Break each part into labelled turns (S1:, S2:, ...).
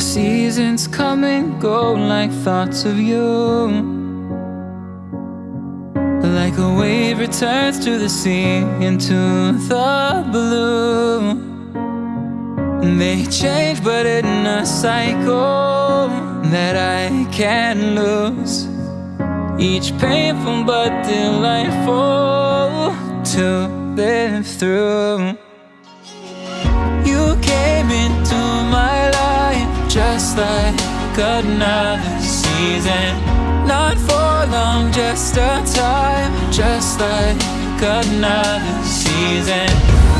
S1: The seasons come and go like thoughts of you. Like a wave returns to the sea into the blue. They change, but in a cycle that I can't lose. Each painful but delightful to live through. Another season. Not for long, just a time, just like another season.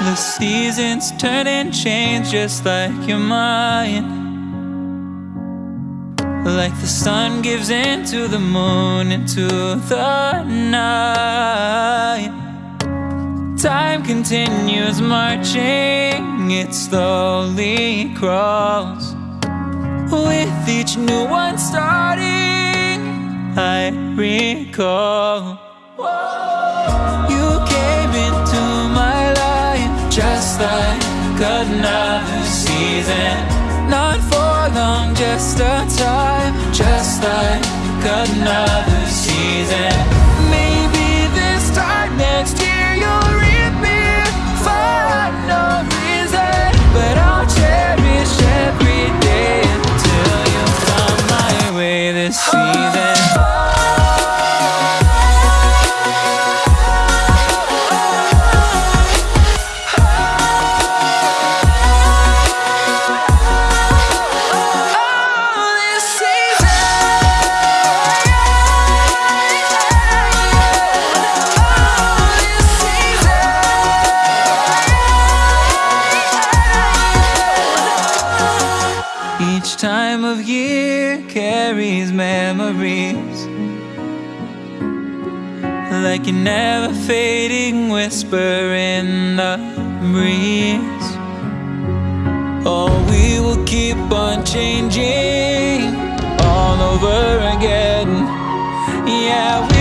S1: The seasons turn and change just like your mind. Like the sun gives into the moon, into the night. Time continues marching, it slowly crawls. With each new one starting, I recall. You another season. Not for long, just a time, just like another season. Time of year carries memories Like a never fading whisper in the breeze Oh, we will keep on changing all over again. Yeah,